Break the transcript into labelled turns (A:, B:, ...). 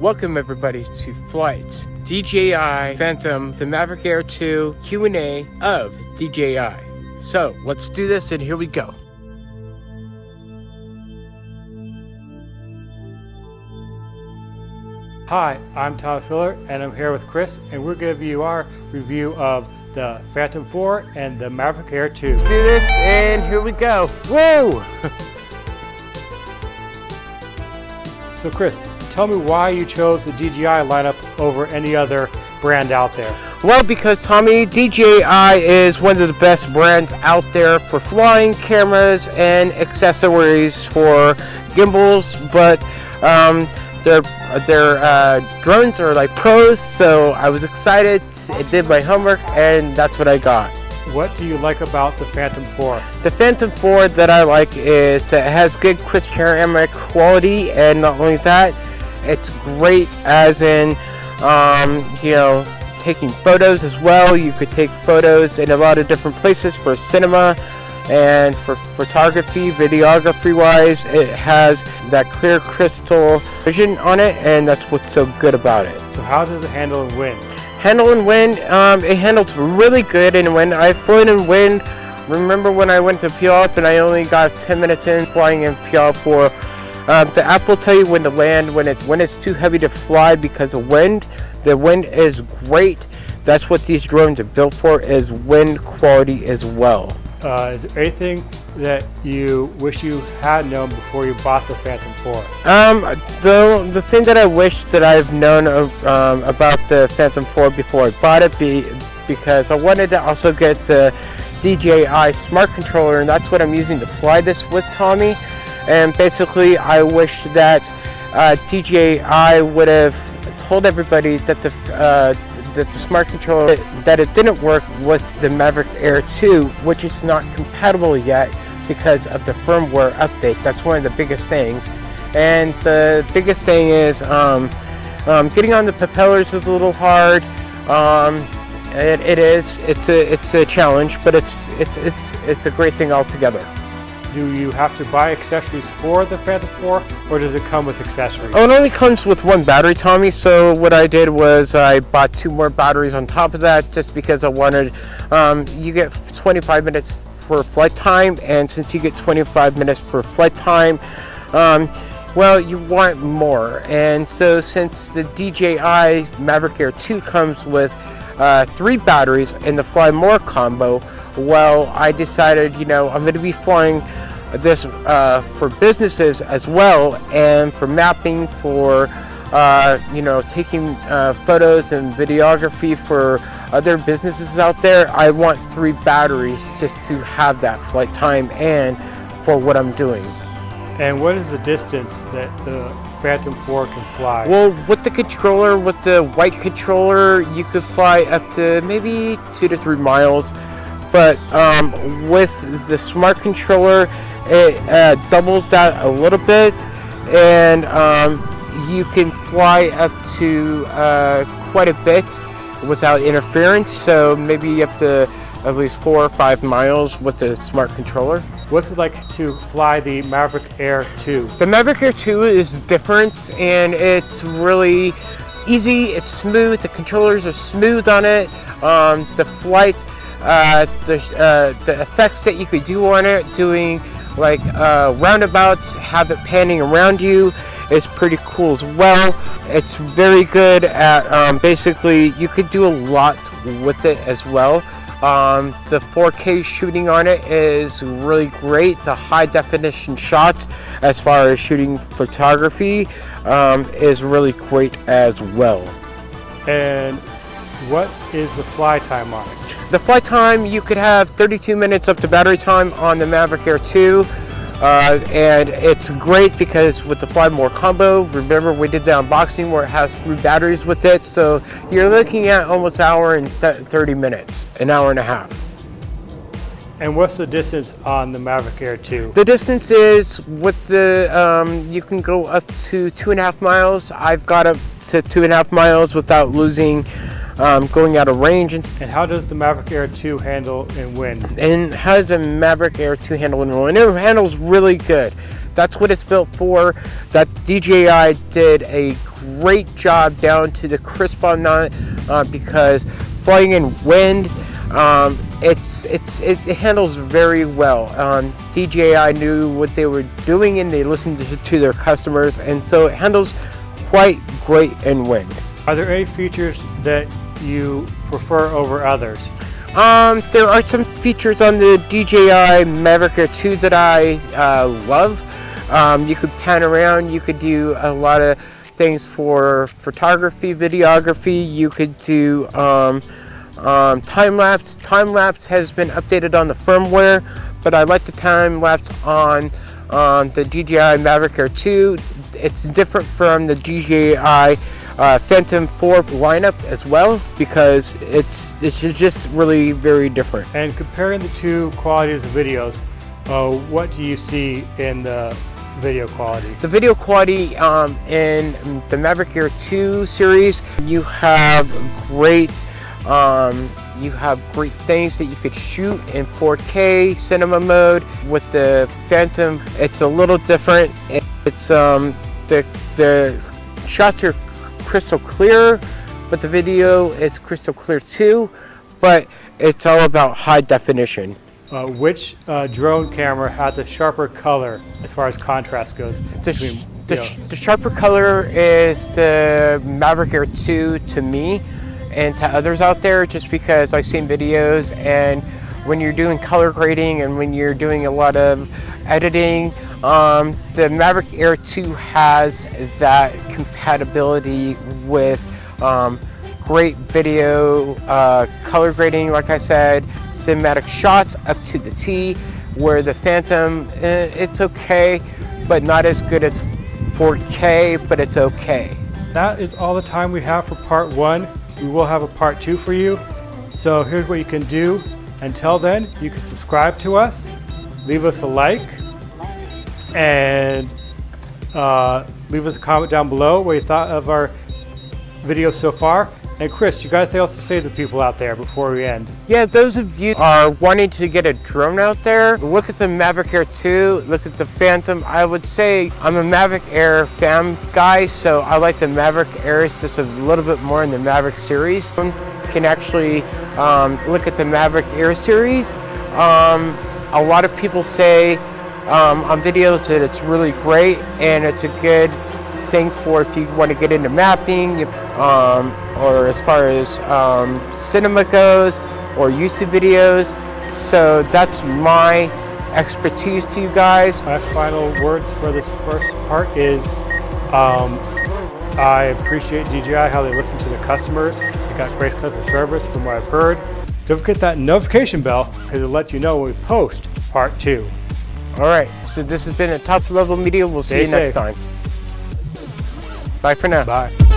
A: Welcome everybody to Flights DJI Phantom, the Maverick Air 2 Q&A of DJI. So let's do this and here we go.
B: Hi, I'm Tom Filler and I'm here with Chris and we're going to give you our review of the Phantom 4 and the Maverick Air 2.
A: Let's do this and here we go. Woo!
B: so Chris, tell me why you chose the DJI lineup over any other brand out there.
A: Well, because Tommy, DJI is one of the best brands out there for flying cameras and accessories for gimbals, but um, their their uh, drones are like pros, so I was excited. I did my homework, and that's what I got.
B: What do you like about the Phantom 4?
A: The Phantom 4 that I like is that it has good crisp panoramic quality, and not only that, it's great as in, um, you know, taking photos as well. You could take photos in a lot of different places for cinema and for photography, videography wise, it has that clear crystal vision on it and that's what's so good about it.
B: So how does it handle in wind?
A: Handle in wind, um, it handles really good in wind. I've flown in wind. Remember when I went to Puyallup and I only got 10 minutes in flying in Puyallup for um, the app will tell you when to land when it's when it's too heavy to fly because of wind. The wind is great. That's what these drones are built for is wind quality as well.
B: Uh, is there anything that you wish you had known before you bought the Phantom 4?
A: Um, the, the thing that I wish that I've known um, about the Phantom 4 before I bought it be because I wanted to also get the DJI smart controller and that's what I'm using to fly this with Tommy and basically I wish that uh, DJI would have told everybody that the uh, that the smart controller that it didn't work with the Maverick Air 2 which is not compatible yet because of the firmware update that's one of the biggest things and the biggest thing is um, um, getting on the propellers is a little hard um, it, it is it's a it's a challenge but it's it's it's it's a great thing altogether
B: do you have to buy accessories for the Phantom 4 or does it come with accessories?
A: Oh, it only comes with one battery, Tommy. So what I did was I bought two more batteries on top of that just because I wanted, um, you get 25 minutes for flight time and since you get 25 minutes for flight time, um, well, you want more. And so since the DJI Maverick Air 2 comes with uh, three batteries in the Fly More combo, well, I decided, you know, I'm going to be flying this uh, for businesses as well and for mapping, for, uh, you know, taking uh, photos and videography for other businesses out there. I want three batteries just to have that flight time and for what I'm doing.
B: And what is the distance that the Phantom 4 can fly?
A: Well, with the controller, with the white controller, you could fly up to maybe two to three miles but um, with the smart controller it uh, doubles that a little bit and um, you can fly up to uh, quite a bit without interference so maybe up to at least four or five miles with the smart controller.
B: What's it like to fly the Maverick Air 2?
A: The Maverick Air 2 is different and it's really easy, it's smooth, the controllers are smooth on it, um, the flight uh, the, uh, the effects that you could do on it, doing like uh, roundabouts, have it panning around you it's pretty cool as well. It's very good at um, basically you could do a lot with it as well. Um, the 4K shooting on it is really great. The high definition shots as far as shooting photography um, is really great as well.
B: And what is the fly time on it?
A: The flight time, you could have 32 minutes up to battery time on the Maverick Air 2. Uh, and it's great because with the Fly More combo, remember we did the unboxing where it has three batteries with it. So you're looking at almost an hour and 30 minutes, an hour and a half.
B: And what's the distance on the Maverick Air 2?
A: The distance is with the, um, you can go up to two and a half miles. I've got up to two and a half miles without losing um, going out of range. And,
B: and, how does the Maverick Air 2 handle in wind?
A: And how does the Maverick Air 2 handle in wind? It handles really good. That's what it's built for. That DJI did a great job down to the crisp on it uh, because flying in wind, um, it's, it's, it, it, handles very well. Um, DJI knew what they were doing and they listened to, to their customers and so it handles quite great in wind.
B: Are there any features that you prefer over others?
A: Um, there are some features on the DJI Mavic Air 2 that I uh, love. Um, you could pan around, you could do a lot of things for photography, videography, you could do um, um, time-lapse. Time-lapse has been updated on the firmware, but I like the time-lapse on, on the DJI Mavic Air 2. It's different from the DJI uh, Phantom 4 lineup as well because it's it's just really very different.
B: And comparing the two qualities of videos, uh, what do you see in the video quality?
A: The video quality um, in the Maverick Air 2 series, you have great um, you have great things that you could shoot in 4K cinema mode. With the Phantom, it's a little different. It's um, the the shots are crystal clear, but the video is crystal clear too, but it's all about high definition.
B: Uh, which uh, drone camera has a sharper color as far as contrast goes?
A: The, between, the, sh the, sharper color is the Maverick Air 2 to me and to others out there just because I've seen videos and when you're doing color grading and when you're doing a lot of editing, um, the Maverick Air 2 has that compatibility with um, great video, uh, color grading, like I said, cinematic shots up to the T, where the Phantom, eh, it's okay, but not as good as 4K, but it's okay.
B: That is all the time we have for part one. We will have a part two for you. So here's what you can do. Until then, you can subscribe to us, leave us a like, and uh, leave us a comment down below what you thought of our video so far. And Chris, you got anything else to say to the people out there before we end?
A: Yeah, those of you are wanting to get a drone out there, look at the Mavic Air 2, look at the Phantom. I would say I'm a Mavic Air fan guy, so I like the Mavic Airs just a little bit more in the Mavic series. Can actually um, look at the Mavic Air series. Um, a lot of people say um, on videos that it's really great and it's a good thing for if you want to get into mapping um, or as far as um, cinema goes or YouTube videos. So that's my expertise to you guys.
B: My final words for this first part is um, I appreciate DJI how they listen to the customers. They got great customer service from what I've heard. Don't forget that notification bell because it'll let you know when we post part two.
A: All right, so this has been a top level media. We'll see Stay you safe. next time. Bye for now.
B: Bye.